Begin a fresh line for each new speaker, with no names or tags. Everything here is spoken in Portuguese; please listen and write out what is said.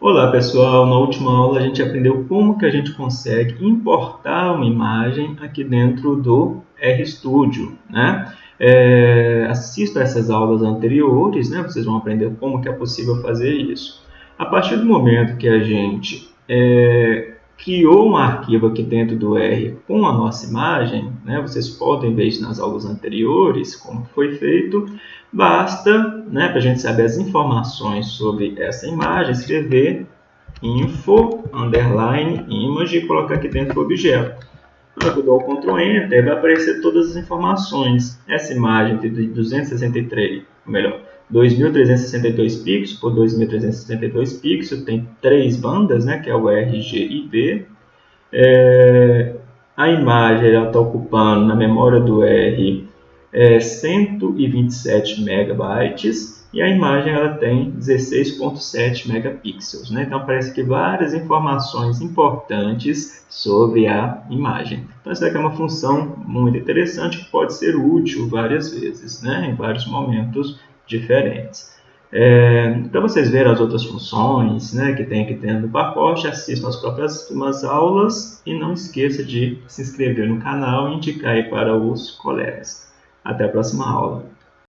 Olá pessoal, na última aula a gente aprendeu como que a gente consegue importar uma imagem aqui dentro do RStudio, né? É, assista essas aulas anteriores, né? Vocês vão aprender como que é possível fazer isso. A partir do momento que a gente é, criou um arquivo aqui dentro do R com a nossa imagem, né? Vocês podem ver isso nas aulas anteriores, como foi feito. Basta, né, para a gente saber as informações sobre essa imagem, escrever info, underline, image e colocar aqui dentro do objeto. Quando eu dou o Ctrl Enter, vai aparecer todas as informações. Essa imagem de 263, ou melhor, 2362 pixels por 2362 pixels, tem três bandas, né, que é o R, G e V. É, a imagem está ocupando na memória do R é, 127 megabytes e a imagem ela tem 16.7 megapixels. Né? Então aparece aqui várias informações importantes sobre a imagem. Então essa daqui é uma função muito interessante que pode ser útil várias vezes, né? em vários momentos diferentes. É, para vocês verem as outras funções né, que tem aqui dentro do pacote, assistam as próximas aulas e não esqueça de se inscrever no canal e indicar para os colegas. Até a próxima aula.